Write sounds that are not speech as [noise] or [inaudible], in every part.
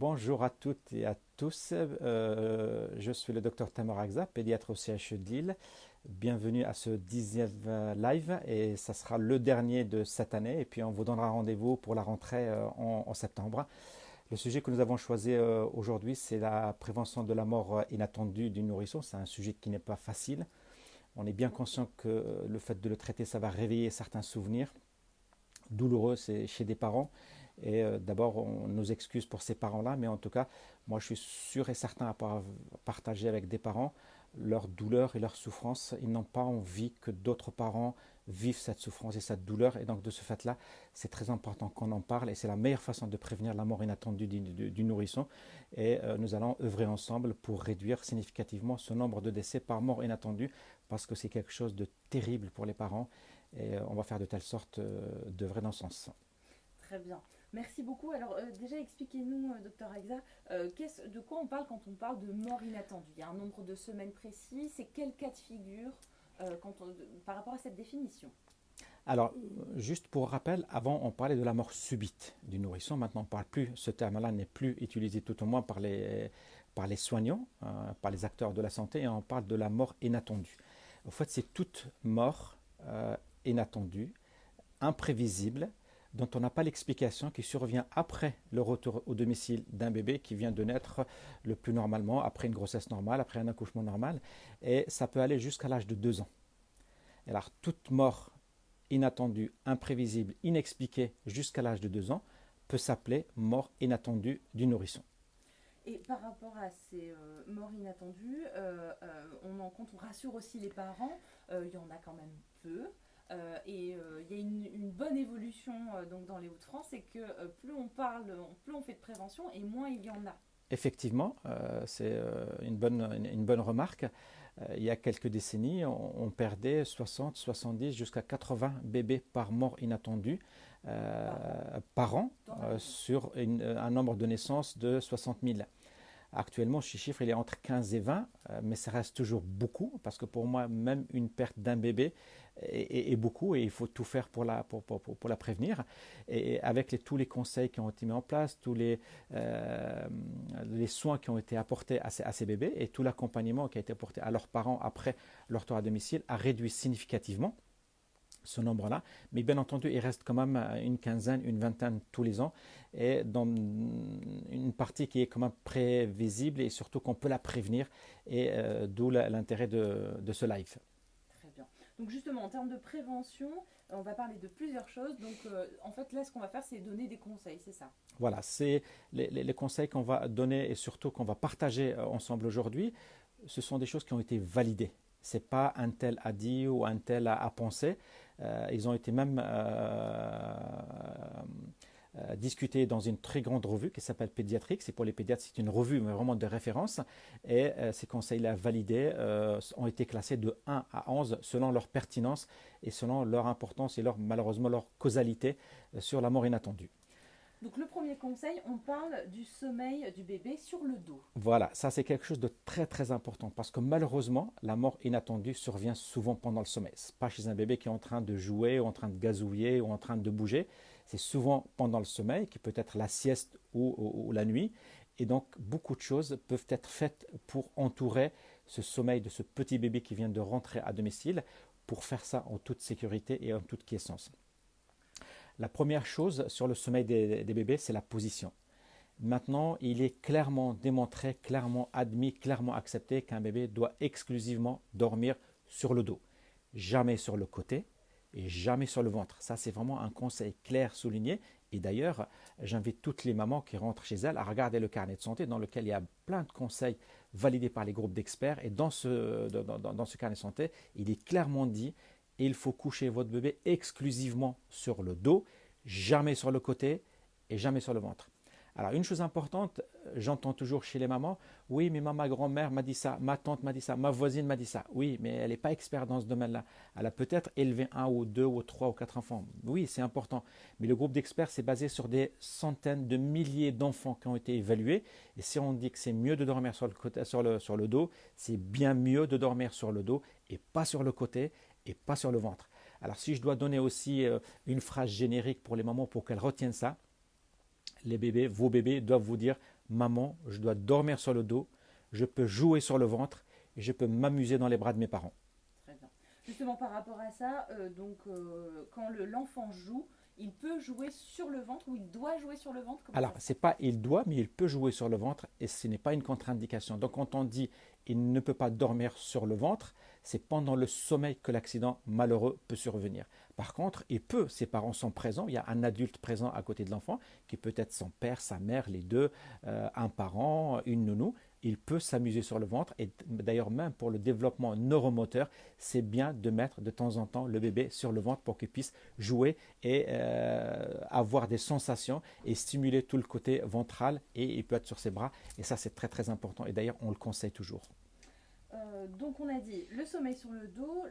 Bonjour à toutes et à tous. Euh, je suis le docteur Tamar Agza, pédiatre au CHE de Lille. Bienvenue à ce dixième euh, live et ça sera le dernier de cette année. Et puis on vous donnera rendez-vous pour la rentrée euh, en, septembre. Le sujet que nous avons choisi aujourd'hui, c'est la prévention de la mort inattendue du nourrisson. C'est un sujet qui n'est pas facile. On est bien conscient que le fait de le traiter, ça va réveiller certains souvenirs douloureux chez des parents. Et euh, d'abord, on nous excuse pour ces parents-là, mais en tout cas, moi je suis sûr et certain à partager avec des parents leur douleur et leur souffrance. Ils n'ont pas envie que d'autres parents vivent cette souffrance et cette douleur. Et donc de ce fait-là, c'est très important qu'on en parle et c'est la meilleure façon de prévenir la mort inattendue du, nourrisson. Et euh, nous allons œuvrer ensemble pour réduire significativement ce nombre de décès par mort inattendue parce que c'est quelque chose de terrible pour les parents et euh, on va faire de telle sorte d'œuvrer dans ce sens. Très bien. Merci beaucoup. Alors euh, déjà, expliquez-nous, euh, docteur euh, de quoi on parle quand on parle de mort inattendue? Il y a un nombre de semaines précis, c'est quel cas de figure par rapport à cette définition? Alors, juste pour rappel, avant on parlait de la mort subite du nourrisson, maintenant on ne parle plus, ce terme-là n'est plus utilisé tout au moins par les, soignants, par les acteurs de la santé, on parle de la mort inattendue. En fait, c'est toute mort inattendue, imprévisible, dont on n'a pas l'explication, qui survient après le retour au domicile d'un bébé qui vient de naître le plus normalement, après une grossesse normale, après un accouchement normal, et ça peut aller jusqu'à l'âge de 2 ans. Alors toute mort inattendue, imprévisible, inexpliquée jusqu'à l'âge de 2 ans peut s'appeler mort inattendue du nourrisson. Et par rapport à ces euh, morts inattendues, euh, euh, on en compte, on rassure aussi les parents, il y en a quand même peu. Euh, et euh, il y a une, bonne évolution euh, donc dans les Hauts-de-France, c'est que plus on parle, plus on fait de prévention et moins il y en a. Effectivement, c'est une, bonne, une, bonne remarque. il y a quelques décennies, on, perdait 60, 70, jusqu'à 80 bébés par mort inattendue par an, sur un nombre de naissances de 60 000. Actuellement, ce chiffre il est entre 15 et 20, mais ça reste toujours beaucoup, parce que pour moi, même une perte d'un bébé, et, beaucoup et il faut tout faire pour la, pour, pour, pour la prévenir. Et avec tous les conseils qui ont été mis en place, tous les, euh, les soins qui ont été apportés à ces, à ces bébés et tout l'accompagnement qui a été apporté à leurs parents après leur tour à domicile a réduit significativement ce nombre-là. Mais bien entendu, il reste quand même une quinzaine, une vingtaine tous les ans, et dans une partie qui est quand même prévisible et surtout qu'on peut la prévenir, et euh, d'où l'intérêt de, de ce live. Donc justement, en termes de prévention, on va parler de plusieurs choses. Donc euh, en fait, là, ce qu'on va faire, c'est donner des conseils, c'est ça? Voilà, c'est les, conseils qu'on va donner et surtout qu'on va partager euh, ensemble aujourd'hui. Ce sont des choses qui ont été validées. Ce n'est pas un tel a dit ou un tel a, pensé. Euh, ils ont été même euh, discuté dans une très grande revue qui s'appelle Pédiatrique. C'est pour les pédiatres, c'est une revue mais vraiment de référence. Et euh, ces conseils-là validés euh, ont été classés de 1 à 11 selon leur pertinence et selon leur importance et leur, malheureusement leur causalité sur la mort inattendue. Donc le premier conseil, on parle du sommeil du bébé sur le dos. Voilà, ça c'est quelque chose de très très important parce que malheureusement, la mort inattendue survient souvent pendant le sommeil. Pas chez un bébé qui est en train de jouer ou en train de gazouiller ou en train de bouger c'est souvent pendant le sommeil, qui peut être la sieste ou, la nuit. Et donc, beaucoup de choses peuvent être faites pour entourer ce sommeil de ce petit bébé qui vient de rentrer à domicile, pour faire ça en toute sécurité et en toute quiescence. La première chose sur le sommeil des, bébés, c'est la position. Maintenant, il est clairement démontré, clairement admis, clairement accepté qu'un bébé doit exclusivement dormir sur le dos, jamais sur le côté, et jamais sur le ventre. Ça, c'est vraiment un conseil clair souligné. Et d'ailleurs, j'invite toutes les mamans qui rentrent chez elles à regarder le carnet de santé dans lequel il y a plein de conseils validés par les groupes d'experts. Et dans ce, dans, ce carnet de santé, il est clairement dit il faut coucher votre bébé exclusivement sur le dos, jamais sur le côté et jamais sur le ventre. Alors une chose importante, j'entends toujours chez les mamans, oui mais ma grand-mère m'a dit ça, ma tante m'a dit ça, ma voisine m'a dit ça. Oui, mais elle n'est pas experte dans ce domaine-là. Elle a peut-être élevé un ou deux ou trois ou quatre enfants. Oui, c'est important. Mais le groupe d'experts, c'est basé sur des centaines de milliers d'enfants qui ont été évalués. Et si on dit que c'est mieux de dormir sur le, côté, sur le, sur le dos, c'est bien mieux de dormir sur le dos et pas sur le côté et pas sur le ventre. Alors si je dois donner aussi euh, une phrase générique pour les mamans pour qu'elles retiennent ça, Les bébés, vos bébés doivent vous dire Maman, je dois dormir sur le dos, je peux jouer sur le ventre et je peux m'amuser dans les bras de mes parents. Très bien. Justement, par rapport à ça, euh, donc euh, quand l'enfant joue, il peut jouer sur le ventre ou il doit jouer sur le ventre Alors, c'est pas il doit, mais il peut jouer sur le ventre et ce n'est pas une contre-indication. Donc, quand on dit il ne peut pas dormir sur le ventre, c'est pendant le sommeil que l'accident malheureux peut survenir. Par contre, il peut, ses parents sont présents, il y a un adulte présent à côté de l'enfant, qui peut être son père, sa mère, les deux, euh, un parent, une nounou, il peut s'amuser sur le ventre. Et d'ailleurs, même pour le développement neuromoteur, c'est bien de mettre de temps en temps le bébé sur le ventre pour qu'il puisse jouer et euh, avoir des sensations et stimuler tout le côté ventral. Et il peut être sur ses bras. Et ça, c'est très très important. Et d'ailleurs, on le conseille toujours. Euh, donc on a dit le sommeil sur le dos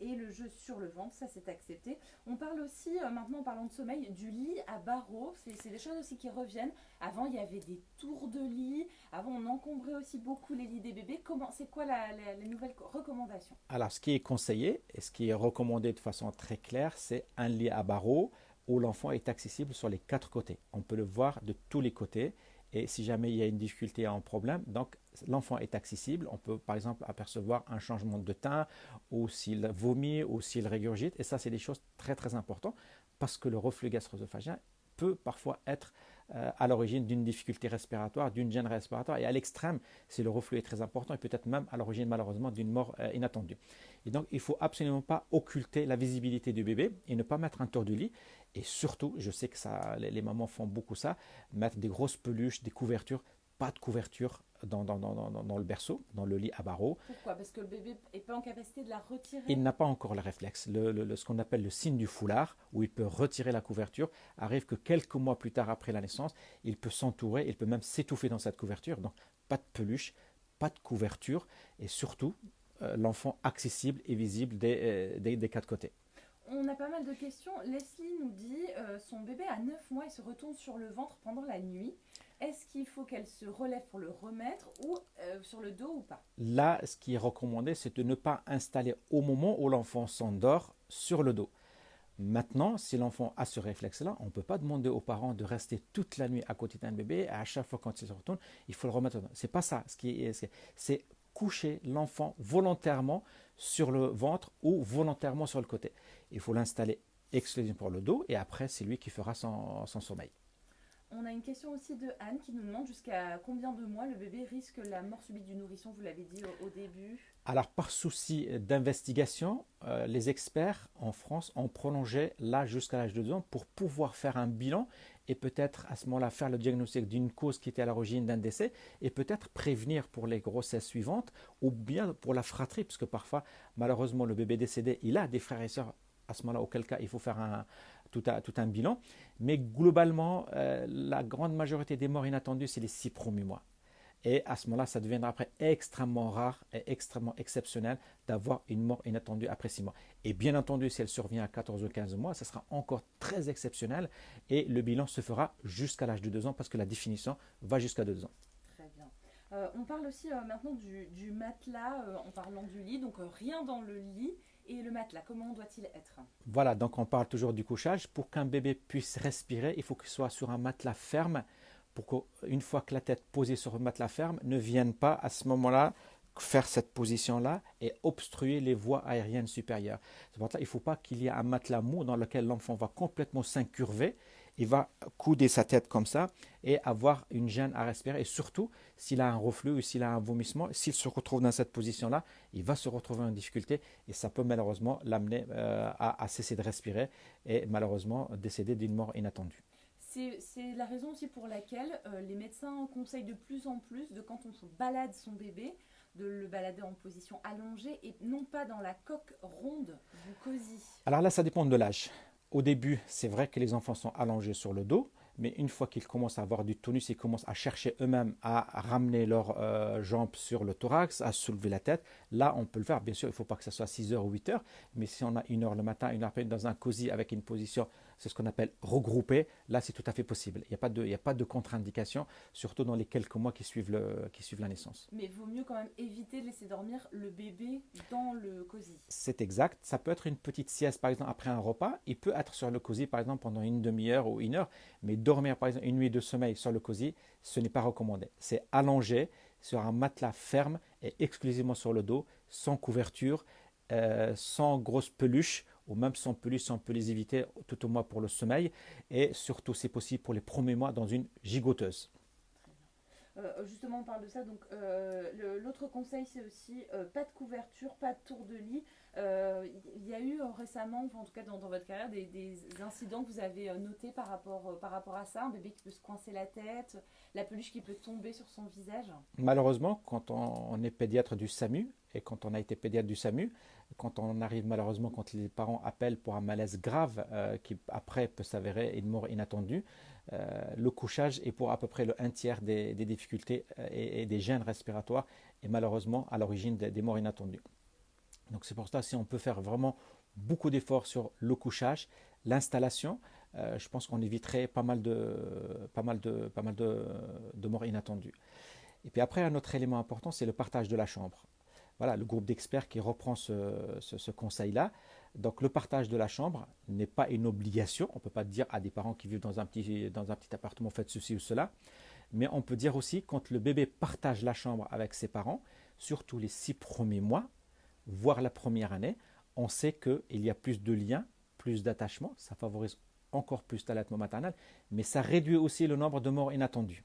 et le jeu sur le ventre, ça c'est accepté. On parle aussi, euh, maintenant en parlant de sommeil, du lit à barreaux, c'est des choses aussi qui reviennent. Avant il y avait des tours de lit, avant on encombrait aussi beaucoup les lits des bébés. C'est quoi la, les nouvelles recommandations Alors ce qui est conseillé et ce qui est recommandé de façon très claire, c'est un lit à barreaux où l'enfant est accessible sur les quatre côtés. On peut le voir de tous les côtés et si jamais il y a une difficulté, un problème, donc l'enfant est accessible. On peut par exemple apercevoir un changement de teint ou s'il vomit ou s'il régurgite. Et ça, c'est des choses très très importantes parce que le reflux gastro-œsophagien peut parfois être à l'origine d'une difficulté respiratoire, d'une gêne respiratoire. Et à l'extrême, si le reflux est très important, et peut-être même à l'origine malheureusement d'une mort euh, inattendue. Et donc, il ne faut absolument pas occulter la visibilité du bébé et ne pas mettre un tour du lit. Et surtout, je sais que ça, les, mamans font beaucoup ça, mettre des grosses peluches, des couvertures, pas de couverture dans, dans, dans, dans, le berceau, dans le lit à barreaux. Pourquoi? Parce que le bébé n'est pas en capacité de la retirer? Il n'a pas encore le réflexe. Le, ce qu'on appelle le signe du foulard, où il peut retirer la couverture, arrive que quelques mois plus tard après la naissance, il peut s'entourer, il peut même s'étouffer dans cette couverture. Donc pas de peluche, pas de couverture, et surtout euh, l'enfant accessible et visible des, euh, des, des quatre côtés on a pas mal de questions. Leslie nous dit euh, son bébé a 9 mois et se retourne sur le ventre pendant la nuit. Est-ce qu'il faut qu'elle se relève pour le remettre ou euh, sur le dos ou pas? Là, ce qui est recommandé, c'est de ne pas installer au moment où l'enfant s'endort sur le dos. Maintenant, si l'enfant a ce réflexe-là, on ne peut pas demander aux parents de rester toute la nuit à côté d'un bébé. à chaque fois quand il se retourne, il faut le remettre. C'est pas ça. Ce c'est coucher l'enfant volontairement sur le ventre ou volontairement sur le côté. Il faut l'installer exclusivement pour le dos et après c'est lui qui fera son, sommeil. On a une question aussi de Anne qui nous demande jusqu'à combien de mois le bébé risque la mort subite du nourrisson, vous l'avez dit au, début. Alors par souci d'investigation, euh, les experts en France ont prolongé l'âge jusqu'à l'âge de 2 ans pour pouvoir faire un bilan et peut-être à ce moment-là faire le diagnostic d'une cause qui était à l'origine d'un décès et peut-être prévenir pour les grossesses suivantes ou bien pour la fratrie, puisque parfois, malheureusement, le bébé décédé, il a des frères et sœurs à ce moment-là, auquel cas il faut faire un, tout, un bilan. Mais globalement, euh, la grande majorité des morts inattendues, c'est les six premiers mois. Et à ce moment-là, ça deviendra après extrêmement rare et extrêmement exceptionnel d'avoir une mort inattendue après 6 mois. Et bien entendu, si elle survient à 14 ou 15 mois, ça sera encore très exceptionnel et le bilan se fera jusqu'à l'âge de 2 ans parce que la définition va jusqu'à 2 ans. Très bien. Euh, on parle aussi euh, maintenant du, matelas en parlant du lit, donc rien dans le lit. Et le matelas, comment doit-il être? Voilà, donc on parle toujours du couchage. Pour qu'un bébé puisse respirer, il faut qu'il soit sur un matelas ferme pour qu'une fois que la tête posée sur le matelas ferme, ne vienne pas à ce moment-là faire cette position-là et obstruer les voies aériennes supérieures. Pour ça qu'il ne faut pas qu'il y ait un matelas mou dans lequel l'enfant va complètement s'incurver, il va couder sa tête comme ça et avoir une gêne à respirer. Et surtout, s'il a un reflux ou s'il a un vomissement, s'il se retrouve dans cette position-là, il va se retrouver en difficulté et ça peut malheureusement l'amener euh, à cesser de respirer et malheureusement décéder d'une mort inattendue. C'est la raison aussi pour laquelle euh, les médecins conseillent de plus en plus de quand on se balade son bébé, de le balader en position allongée et non pas dans la coque ronde du cosy. Alors là, ça dépend de l'âge. Au début, c'est vrai que les enfants sont allongés sur le dos, mais une fois qu'ils commencent à avoir du tonus, ils commencent à chercher eux-mêmes à ramener leurs euh, jambes sur le thorax, à soulever la tête. Là, on peut le faire. Bien sûr, il ne faut pas que ce soit 6 heures ou 8 heures, mais si on a une heure le matin, une heure dans un cosy avec une position c'est ce qu'on appelle regrouper, là c'est tout à fait possible. Il n'y a pas de, pas de contre-indication, surtout dans les quelques mois qui suivent, le, qui suivent la naissance. Mais il vaut mieux quand même éviter de laisser dormir le bébé dans le cosy. C'est exact. Ça peut être une petite sieste par exemple après un repas. Il peut être sur le cosy par exemple pendant une demi-heure ou une heure, mais dormir par exemple une nuit de sommeil sur le cosy, ce n'est pas recommandé. C'est allongé sur un matelas ferme et exclusivement sur le dos, sans couverture, euh, sans grosse peluche ou même sans peluche, on peut les éviter tout au moins pour le sommeil et surtout, c'est possible pour les premiers mois dans une gigoteuse. Euh, justement, on parle de ça. Donc, euh, l'autre conseil, c'est aussi pas de couverture, pas de tour de lit. Il y a eu récemment, en tout cas dans, votre carrière, des, incidents que vous avez notés par rapport, par rapport à ça. Un bébé qui peut se coincer la tête, la peluche qui peut tomber sur son visage. Malheureusement, quand on est pédiatre du SAMU et quand on a été pédiatre du SAMU, quand on arrive malheureusement, quand les parents appellent pour un malaise grave euh, qui après peut s'avérer une mort inattendue, euh, le couchage est pour à peu près le un tiers des, difficultés euh, et, des gènes respiratoires et malheureusement à l'origine des, morts inattendues. Donc c'est pour ça si on peut faire vraiment beaucoup d'efforts sur le couchage, l'installation, je pense qu'on éviterait pas mal de, pas mal de, pas mal de, de morts inattendues. Et puis après, un autre élément important, c'est le partage de la chambre voilà, le groupe d'experts qui reprend ce, conseil-là. Donc le partage de la chambre n'est pas une obligation. On ne peut pas dire à des parents qui vivent dans un petit, dans un petit appartement, faites ceci ou cela. Mais on peut dire aussi quand le bébé partage la chambre avec ses parents, surtout les six premiers mois, voire la première année, on sait qu'il y a plus de liens, plus d'attachement, ça favorise encore plus l'allaitement maternel, mais ça réduit aussi le nombre de morts inattendues.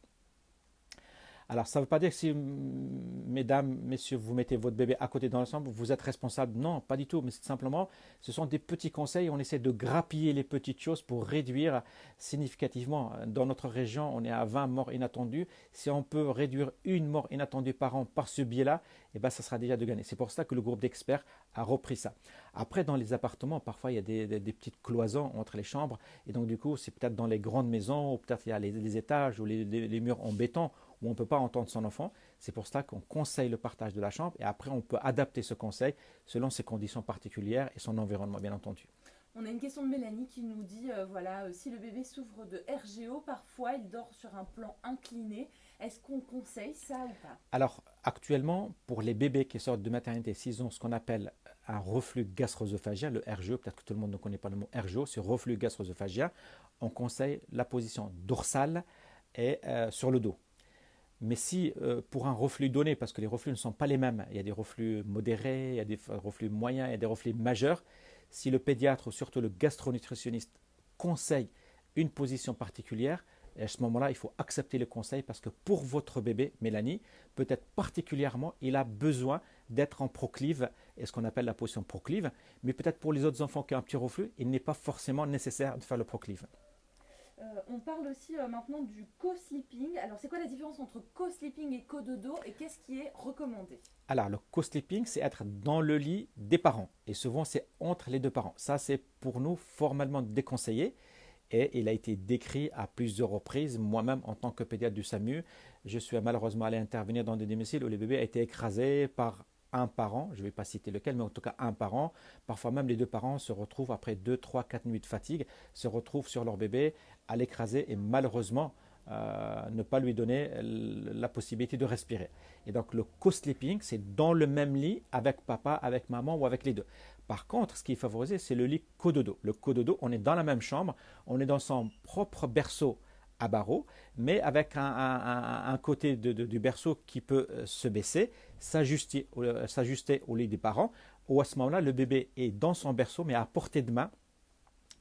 Alors, ça ne veut pas dire que si, mesdames, messieurs, vous mettez votre bébé à côté dans l'ensemble, vous êtes responsable. Non, pas du tout. Mais simplement, ce sont des petits conseils. On essaie de grappiller les petites choses pour réduire significativement. Dans notre région, on est à 20 morts inattendues. Si on peut réduire une mort inattendue par an par ce biais-là, eh ben, ça sera déjà de gagner. C'est pour ça que le groupe d'experts a repris ça. Après, dans les appartements, parfois, il y a des, petites cloisons entre les chambres. Et donc, du coup, c'est peut-être dans les grandes maisons, ou peut-être il y a les, étages ou les murs en béton où on ne peut pas entendre son enfant. C'est pour cela qu'on conseille le partage de la chambre et après on peut adapter ce conseil selon ses conditions particulières et son environnement bien entendu. On a une question de Mélanie qui nous dit euh, voilà, euh, si le bébé souffre de RGO, parfois il dort sur un plan incliné. Est-ce qu'on conseille ça ou pas? Alors, actuellement, pour les bébés qui sortent de maternité, s'ils ont ce qu'on appelle un reflux gastro-œsophagien, le RGO, peut-être que tout le monde ne connaît pas le mot RGO, c'est reflux gastro-œsophagien, on conseille la position dorsale et euh, sur le dos. Mais si euh, pour un reflux donné, parce que les reflux ne sont pas les mêmes, il y a des reflux modérés, il y a des reflux moyens, il y a des reflux majeurs, si le pédiatre ou surtout le gastronutritionniste conseille une position particulière, à ce moment-là, il faut accepter le conseil parce que pour votre bébé, Mélanie, peut-être particulièrement, il a besoin d'être en proclive, et ce qu'on appelle la position proclive, mais peut-être pour les autres enfants qui ont un petit reflux, il n'est pas forcément nécessaire de faire le proclive. Euh, on parle aussi euh, maintenant du co-sleeping. Alors, c'est quoi la différence entre co-sleeping et co-dodo et qu'est-ce qui est recommandé? Alors, le co-sleeping, c'est être dans le lit des parents. Et souvent, c'est entre les deux parents. Ça, c'est pour nous formellement déconseillé. Et il a été décrit à plusieurs reprises. Moi-même, en tant que pédiatre du SAMU, je suis malheureusement allé intervenir dans des domiciles où les bébés a été écrasés par un parent, je ne vais pas citer lequel, mais en tout cas un parent, parfois même les deux parents se retrouvent après 2, 3, 4 nuits de fatigue, se retrouvent sur leur bébé à l'écraser et malheureusement euh, ne pas lui donner la possibilité de respirer. Et donc le co-sleeping, c'est dans le même lit avec papa, avec maman ou avec les deux. Par contre, ce qui est favorisé, c'est le lit cododo. Le cododo, on est dans la même chambre, on est dans son propre berceau à barreaux, mais avec un, côté du berceau qui peut euh, se baisser, s'ajuster au lit des parents, ou à ce moment-là, le bébé est dans son berceau, mais à portée de main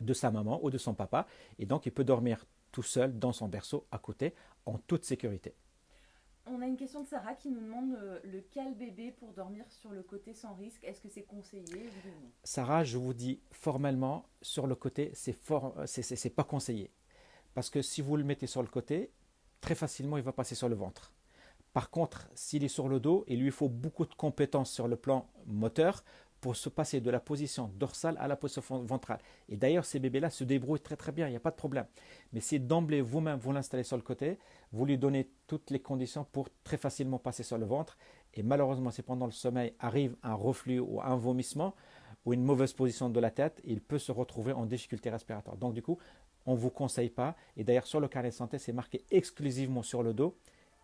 de sa maman ou de son papa, et donc il peut dormir tout seul dans son berceau à côté, en toute sécurité. On a une question de Sarah qui nous demande euh, le cal bébé pour dormir sur le côté sans risque. Est-ce que c'est conseillé Sarah, je vous dis formellement, sur le côté, c'est c'est pas conseillé. Parce que si vous le mettez sur le côté, très facilement, il va passer sur le ventre. Par contre, s'il est sur le dos, il lui faut beaucoup de compétences sur le plan moteur pour se passer de la position dorsale à la position ventrale. Et d'ailleurs, ces bébés-là se débrouillent très très bien, il n'y a pas de problème. Mais si d'emblée vous-même vous l'installez sur le côté, vous lui donnez toutes les conditions pour très facilement passer sur le ventre. Et malheureusement, si pendant le sommeil arrive un reflux ou un vomissement, ou une mauvaise position de la tête, il peut se retrouver en difficulté respiratoire. Donc du coup, on ne vous conseille pas. Et d'ailleurs, sur le carnet de santé, c'est marqué exclusivement sur le dos,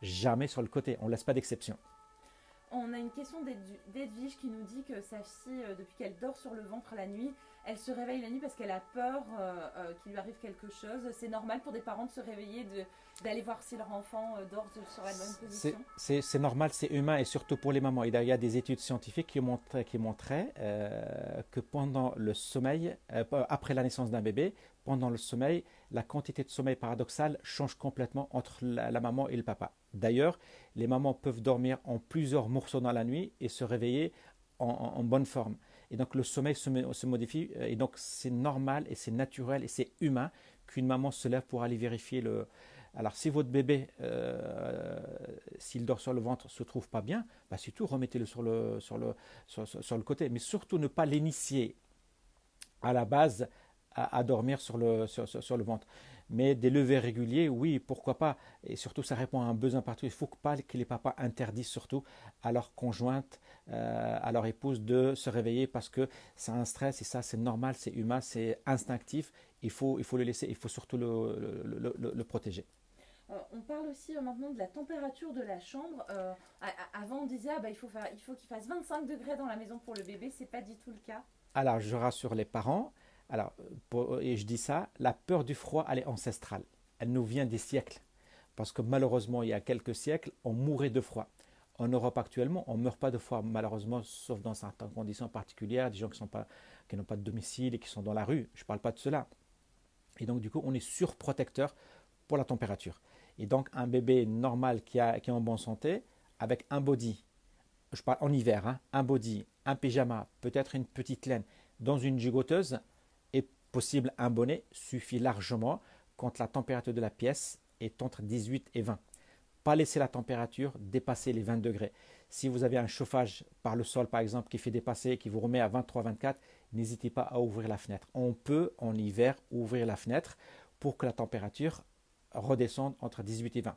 jamais sur le côté. On ne laisse pas d'exception. On a une question d'Edwige qui nous dit que sa fille, euh, depuis qu'elle dort sur le ventre la nuit, elle se réveille la nuit parce qu'elle a peur euh, euh, qu'il lui arrive quelque chose. C'est normal pour des parents de se réveiller, d'aller voir si leur enfant dort sur la bonne position C'est normal, c'est humain et surtout pour les mamans. Il y a des études scientifiques qui montraient, qui montraient que pendant le sommeil, après la naissance d'un bébé, pendant le sommeil, la quantité de sommeil paradoxal change complètement entre la maman et le papa. D'ailleurs, les mamans peuvent dormir en plusieurs morceaux dans la nuit et se réveiller en, bonne forme. Et donc le sommeil se, modifie. Et donc c'est normal et c'est naturel et c'est humain qu'une maman se lève pour aller vérifier le. Alors si votre bébé, euh, s'il dort sur le ventre, se trouve pas bien, bah surtout remettez-le sur le, sur, le, sur, le côté. Mais surtout ne pas l'initier à la base à, dormir sur le, sur le ventre. Mais des levées réguliers, oui, pourquoi pas. Et surtout, ça répond à un besoin partout. Il ne faut pas que les papas interdisent surtout à leur conjointe, euh, à leur épouse de se réveiller parce que c'est un stress et ça, c'est normal, c'est humain, c'est instinctif. Il faut, il faut le laisser, il faut surtout le, le, protéger. Euh, on parle aussi euh, maintenant de la température de la chambre. avant, on disait ah, bah, il faut qu'il fasse 25 degrés dans la maison pour le bébé. C'est pas du tout le cas. Alors, je rassure les parents. Alors, et je dis ça, la peur du froid, elle est ancestrale. Elle nous vient des siècles. Parce que malheureusement, il y a quelques siècles, on mourait de froid. En Europe actuellement, on ne meurt pas de froid, malheureusement, sauf dans certaines conditions particulières, des gens qui n'ont pas, de domicile et qui sont dans la rue. Je ne parle pas de cela. Et donc, du coup, on est surprotecteur pour la température. Et donc, un bébé normal qui, a, qui est en bonne santé, avec un body, je parle en hiver, hein, un body, un pyjama, peut-être une petite laine, dans une gigoteuse, possible, un bonnet suffit largement quand la température de la pièce est entre 18 et 20. Pas laisser la température dépasser les 20 degrés. Si vous avez un chauffage par le sol, par exemple, qui fait dépasser, qui vous remet à 23-24, n'hésitez pas à ouvrir la fenêtre. On peut, en hiver, ouvrir la fenêtre pour que la température redescende entre 18 et 20.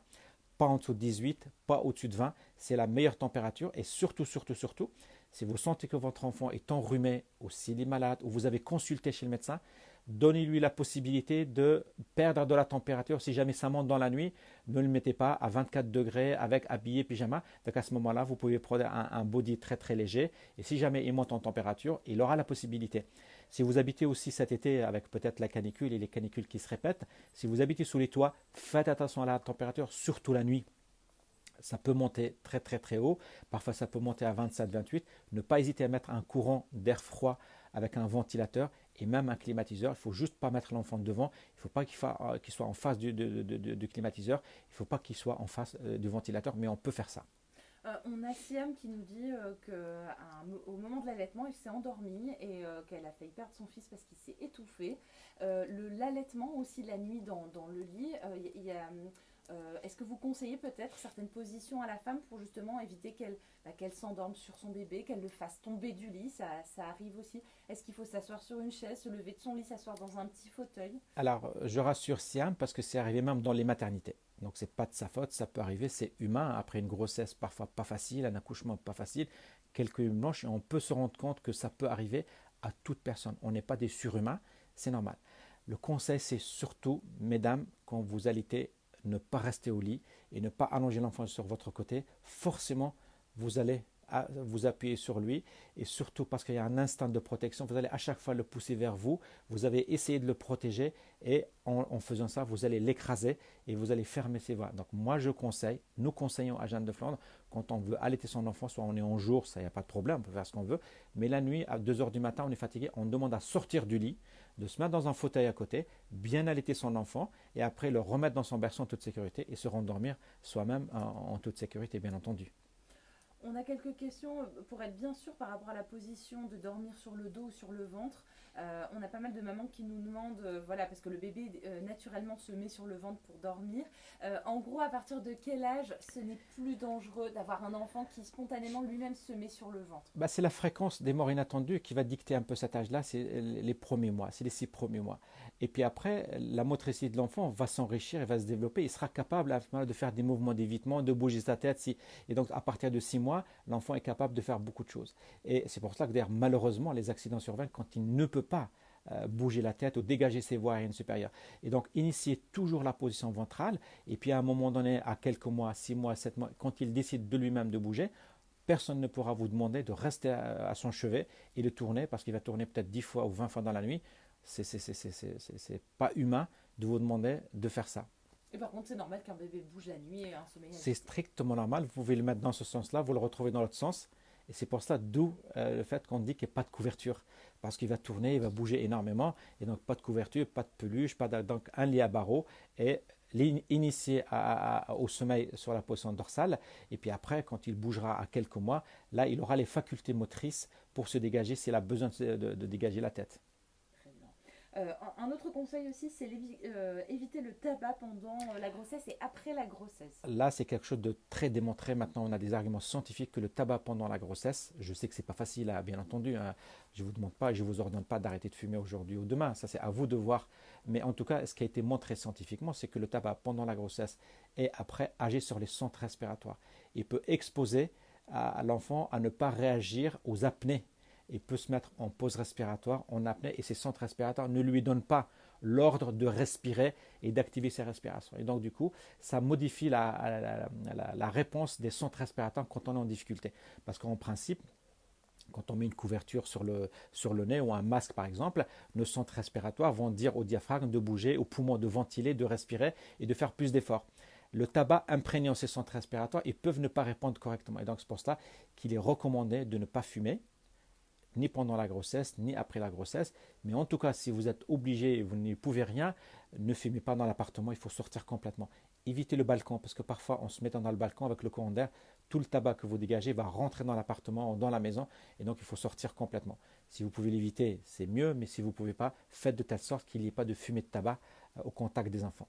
Pas en dessous de 18, pas au-dessus de 20. C'est la meilleure température. Et surtout, surtout, surtout, si vous sentez que votre enfant est enrhumé ou s'il est malade ou vous avez consulté chez le médecin, donnez-lui la possibilité de perdre de la température. Si jamais ça monte dans la nuit, ne le mettez pas à 24 degrés avec habillé pyjama. Donc à ce moment-là, vous pouvez prendre un, body très très léger. Et si jamais il monte en température, il aura la possibilité. Si vous habitez aussi cet été avec peut-être la canicule et les canicules qui se répètent, si vous habitez sous les toits, faites attention à la température, surtout la nuit ça peut monter très très très haut. Parfois ça peut monter à 27-28. Ne pas hésiter à mettre un courant d'air froid avec un ventilateur et même un climatiseur. Il ne faut juste pas mettre l'enfant devant. Il ne faut pas qu'il soit en face du, climatiseur. Il ne faut pas qu'il soit en face euh, du ventilateur, mais on peut faire ça. Euh, on a Siam qui nous dit euh, qu'au moment de l'allaitement, il s'est endormi et qu'elle a failli perdre son fils parce qu'il s'est étouffé. L'allaitement aussi la nuit dans, dans le lit, il y a euh, est-ce que vous conseillez peut-être certaines positions à la femme pour justement éviter qu'elle bah, s'endorme sur son bébé, qu'elle le fasse tomber du lit ça, arrive aussi. Est-ce qu'il faut s'asseoir sur une chaise, se lever de son lit, s'asseoir dans un petit fauteuil? Alors, je rassure Siam parce que c'est arrivé même dans les maternités. Donc, c'est pas de sa faute, ça peut arriver, c'est humain. Après une grossesse parfois pas facile, un accouchement pas facile, quelques blanches, et on peut se rendre compte que ça peut arriver à toute personne. On n'est pas des surhumains, c'est normal. Le conseil, c'est surtout, mesdames, quand vous allaitez, ne pas rester au lit et ne pas allonger l'enfant sur votre côté, forcément, vous allez vous appuyer sur lui. Et surtout parce qu'il y a un instinct de protection, vous allez à chaque fois le pousser vers vous, vous avez essayé de le protéger et en, faisant ça, vous allez l'écraser et vous allez fermer ses voies. Donc moi je conseille, nous conseillons à Jeanne de Flandre, quand on veut allaiter son enfant, soit on est en jour, ça n'y a pas de problème, on peut faire ce qu'on veut, mais la nuit, à 2h du matin, on est fatigué, on demande à sortir du lit, de se mettre dans un fauteuil à côté, bien allaiter son enfant et après le remettre dans son berceau en toute sécurité et se rendormir soi-même en, toute sécurité, bien entendu. On a quelques questions euh, pour être bien sûr par rapport à la position de dormir sur le dos ou sur le ventre. Euh, on a pas mal de mamans qui nous demandent, euh, voilà, parce que le bébé euh, naturellement se met sur le ventre pour dormir. en gros, à partir de quel âge ce n'est plus dangereux d'avoir un enfant qui spontanément lui-même se met sur le ventre? Bah, C'est la fréquence des morts inattendues qui va dicter un peu cet âge-là, c'est les premiers mois, c'est les six premiers mois. Et puis après, la motricité de l'enfant va s'enrichir et va se développer. Il sera capable de faire des mouvements d'évitement, de bouger sa tête. Si... Et donc, à partir de 6 mois, l'enfant est capable de faire beaucoup de choses. Et c'est pour ça que, d'ailleurs, malheureusement, les accidents surviennent quand il ne peut pas euh, bouger la tête ou dégager ses voies aériennes supérieures. Et donc, initier toujours la position ventrale. Et puis, à un moment donné, à quelques mois, 6 mois, 7 mois, quand il décide de lui-même de bouger, personne ne pourra vous demander de rester à, son chevet et de tourner parce qu'il va tourner peut-être 10 fois ou 20 fois dans la nuit. C'est pas humain de vous demander de faire ça. Et par contre, c'est normal qu'un bébé bouge la nuit et un sommeil. C'est strictement normal. Vous pouvez le mettre dans ce sens-là, vous le retrouvez dans l'autre sens. Et c'est pour ça, d'où euh, le fait qu'on dit qu'il n'y a pas de couverture. Parce qu'il va tourner, il va bouger énormément. Et donc, pas de couverture, pas de peluche, pas donc un lit à barreaux. Et l'initier au sommeil sur la position dorsale. Et puis après, quand il bougera à quelques mois, là, il aura les facultés motrices pour se dégager s'il a besoin de dégager la tête. Euh, un autre conseil aussi, c'est euh, éviter le tabac pendant la grossesse et après la grossesse. Là, c'est quelque chose de très démontré. Maintenant, on a des arguments scientifiques que le tabac pendant la grossesse, je sais que c'est pas facile, à, bien entendu. Hein. je ne vous demande pas je ne vous ordonne pas d'arrêter de fumer aujourd'hui ou demain. Ça, c'est à vous de voir. Mais en tout cas, ce qui a été montré scientifiquement, c'est que le tabac pendant la grossesse et après agit sur les centres respiratoires. Il peut exposer l'enfant à ne pas réagir aux apnées il peut se mettre en pause respiratoire, en apnée, et ses centres respiratoires ne lui donnent pas l'ordre de respirer et d'activer ses respirations. Et donc, du coup, ça modifie la, réponse des centres respiratoires quand on est en difficulté. Parce qu'en principe, quand on met une couverture sur le, sur le nez ou un masque par exemple, nos centres respiratoires vont dire au diaphragme de bouger, au poumon de ventiler, de respirer et de faire plus d'efforts. Le tabac imprégnant ces centres respiratoires, ils peuvent ne pas répondre correctement. Et donc c'est pour cela qu'il est recommandé de ne pas fumer, ni pendant la grossesse, ni après la grossesse. Mais en tout cas, si vous êtes obligé et vous ne pouvez rien, ne fumez pas dans l'appartement, il faut sortir complètement. Évitez le balcon, parce que parfois, en se mettant dans le balcon avec le courant d'air, tout le tabac que vous dégagez va rentrer dans l'appartement dans la maison, et donc il faut sortir complètement. Si vous pouvez l'éviter, c'est mieux, mais si vous ne pouvez pas, faites de telle sorte qu'il n'y ait pas de fumée de tabac euh, au contact des enfants.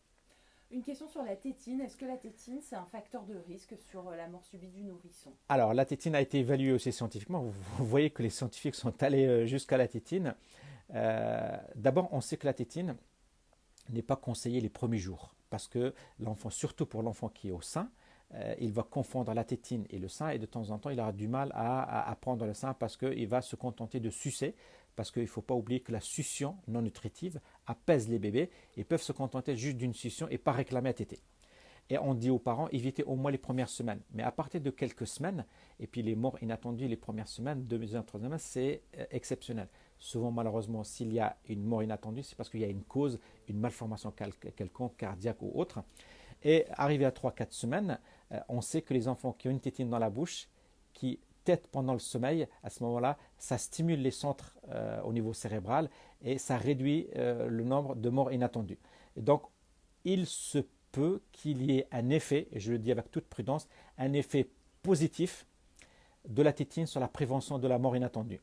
Une question sur la tétine. Est-ce que la tétine, c'est un facteur de risque sur euh, la mort subie du nourrisson? Alors, la tétine a été évaluée aussi scientifiquement. [laughs] Vous voyez que les scientifiques sont allés euh, jusqu'à la tétine. Euh, d'abord, on sait que la tétine n'est pas conseillée les premiers jours parce que l'enfant, surtout pour l'enfant qui est au sein, il va confondre la tétine et le sein et de temps en temps, il aura du mal à prendre le sein parce qu'il va se contenter de sucer parce qu'il ne faut pas oublier que la succion non nutritive apaise les bébés et peuvent se contenter juste d'une succion et pas réclamer à téter. Et on dit aux parents, évitez au moins les premières semaines. Mais à partir de quelques semaines, et puis les morts inattendues les premières semaines, deuxième, troisième semaine, c'est euh, exceptionnel. Souvent, malheureusement, s'il y a une mort inattendue, c'est parce qu'il y a une cause, une malformation quelconque, cardiaque ou autre. Et arrivé à 3-4 semaines, euh, on sait que les enfants qui ont une tétine dans la bouche, qui tête pendant le sommeil, à ce moment-là, ça stimule les centres euh, au niveau cérébral et ça réduit euh, le nombre de morts inattendues. Donc, il se peut qu'il y ait un effet, et je le dis avec toute prudence, un effet positif de la tétine sur la prévention de la mort inattendue.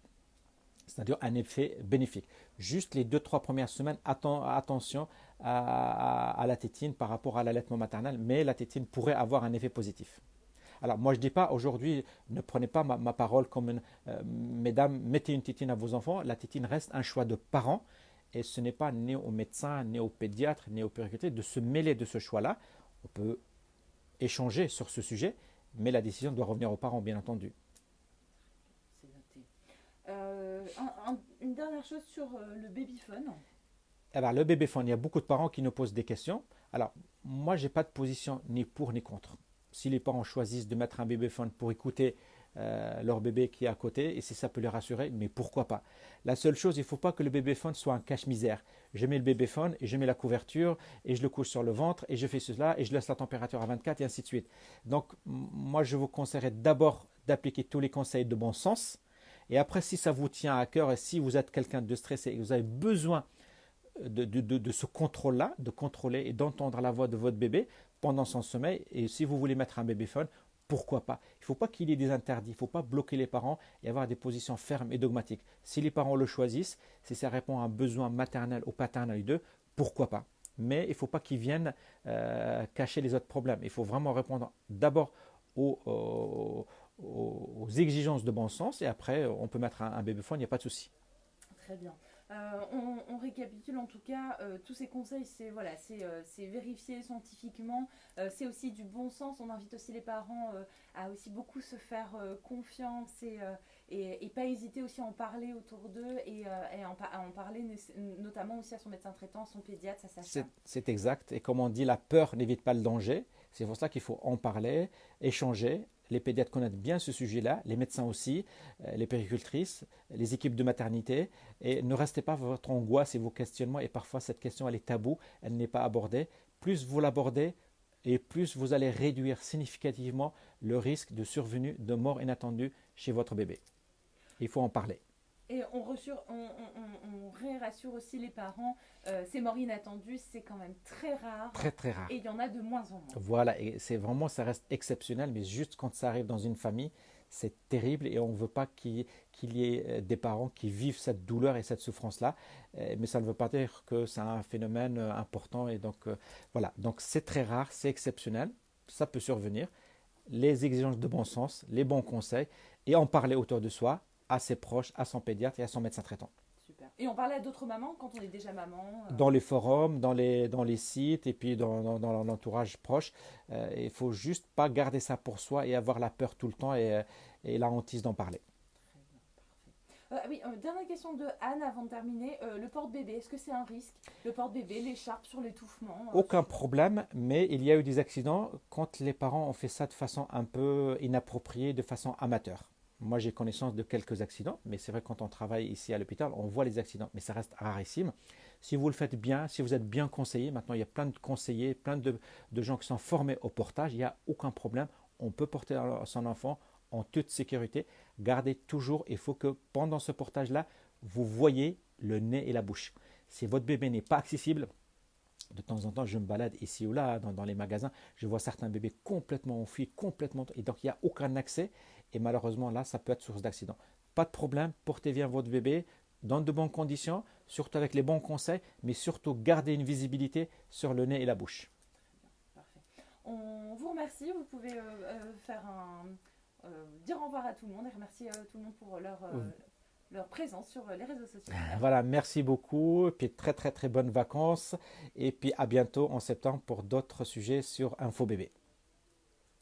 C'est-à-dire un effet bénéfique. Juste les deux, trois premières semaines, attention à, à la tétine par rapport à l'allaitement maternel, mais la tétine pourrait avoir un effet positif. Alors moi je ne dis pas aujourd'hui, ne prenez pas ma, parole comme une, euh, mesdames, mettez une tétine à vos enfants. La tétine reste un choix de parents et ce n'est pas ni au médecin, ni au pédiatre, ni au périculteur de se mêler de ce choix-là. On peut échanger sur ce sujet, mais la décision doit revenir aux parents, bien entendu. Euh, une dernière chose sur euh, le babyphone. Eh ben, le babyphone, il y a beaucoup de parents qui nous posent des questions. Alors, moi, je n'ai pas de position ni pour ni contre si les parents choisissent de mettre un bébéphone pour écouter euh, leur bébé qui est à côté, et si ça peut les rassurer, mais pourquoi pas? La seule chose, il ne faut pas que le bébéphone soit un cache-misère. Je mets le bébéphone et je mets la couverture et je le couche sur le ventre et je fais cela et je laisse la température à 24 et ainsi de suite. Donc, moi, je vous conseillerais d'abord d'appliquer tous les conseils de bon sens. Et après, si ça vous tient à cœur et si vous êtes quelqu'un de stressé et que vous avez besoin de, de ce contrôle-là, de contrôler et d'entendre la voix de votre bébé, pendant son sommeil. Et si vous voulez mettre un bébéphone, pourquoi pas? Il ne faut pas qu'il y ait des interdits, il ne faut pas bloquer les parents et avoir des positions fermes et dogmatiques. Si les parents le choisissent, si ça répond à un besoin maternel ou paternel d'eux, pourquoi pas? Mais il ne faut pas qu'ils viennent euh, cacher les autres problèmes. Il faut vraiment répondre d'abord aux, exigences de bon sens et après on peut mettre un, bébéphone, il n'y a pas de souci. Très bien. On, récapitule en tout cas tous ces conseils, c'est voilà, c'est vérifié scientifiquement, c'est aussi du bon sens. On invite aussi les parents à aussi beaucoup se faire confiance et, et, pas hésiter aussi à en parler autour d'eux et, à en parler notamment aussi à son médecin traitant, son pédiatre, ça C'est exact. Et comme on dit, la peur n'évite pas le danger. C'est pour cela qu'il faut en parler, échanger. Les pédiatres connaissent bien ce sujet-là, les médecins aussi, euh, les péricultrices, les équipes de maternité. Et ne restez pas votre angoisse et vos questionnements. Et parfois, cette question, elle est taboue, elle n'est pas abordée. Plus vous l'abordez, et plus vous allez réduire significativement le risque de survenue de mort inattendue chez votre bébé. Il faut en parler. Et on, rassure, on, rassure aussi les parents, euh, ces morts inattendues, c'est quand même très rare. Très très rare. Et il y en a de moins en moins. Voilà, et c'est vraiment, ça reste exceptionnel, mais juste quand ça arrive dans une famille, c'est terrible et on ne veut pas qu'il y ait euh, des parents qui vivent cette douleur et cette souffrance-là. Euh, mais ça ne veut pas dire que c'est un phénomène important. Et donc voilà, donc c'est très rare, c'est exceptionnel, ça peut survenir. Les exigences de bon sens, les bons conseils et en parler autour de soi, à ses proches, à son pédiatre et à son médecin traitant. Super. Et on parlait à d'autres mamans quand on est déjà maman euh Dans les forums, dans les, dans les sites et puis dans, dans, l'entourage proche. Euh, il faut juste pas garder ça pour soi et avoir la peur tout le temps et, euh, et la hantise d'en parler. Euh, oui, dernière question de Anne avant de terminer. le porte-bébé, est-ce que c'est un risque? Le porte-bébé, l'écharpe sur l'étouffement Aucun problème, mais il y a eu des accidents quand les parents ont fait ça de façon un peu inappropriée, de façon amateur. Moi, j'ai connaissance de quelques accidents, mais c'est vrai quand on travaille ici à l'hôpital, on voit les accidents, mais ça reste rarissime. Si vous le faites bien, si vous êtes bien conseillé, maintenant il y a plein de conseillers, plein de, gens qui sont formés au portage, il n'y a aucun problème. On peut porter son enfant en toute sécurité. Gardez toujours, il faut que pendant ce portage-là, vous voyez le nez et la bouche. Si votre bébé n'est pas accessible, de temps en temps, je me balade ici ou là dans, dans les magasins, je vois certains bébés complètement enfuis, complètement, et donc il n'y a aucun accès. Et malheureusement, là, ça peut être source d'accident. Pas de problème, portez bien votre bébé dans de bonnes conditions, surtout avec les bons conseils, mais surtout gardez une visibilité sur le nez et la bouche. Parfait. On vous remercie. Vous pouvez euh, euh, faire un, euh, dire au revoir à tout le monde et remercier tout le monde pour leur, leur présence sur les réseaux sociaux. [laughs] Voilà, merci beaucoup. Et puis très très très bonnes vacances. Et puis à bientôt en septembre pour d'autres sujets sur InfoBébé.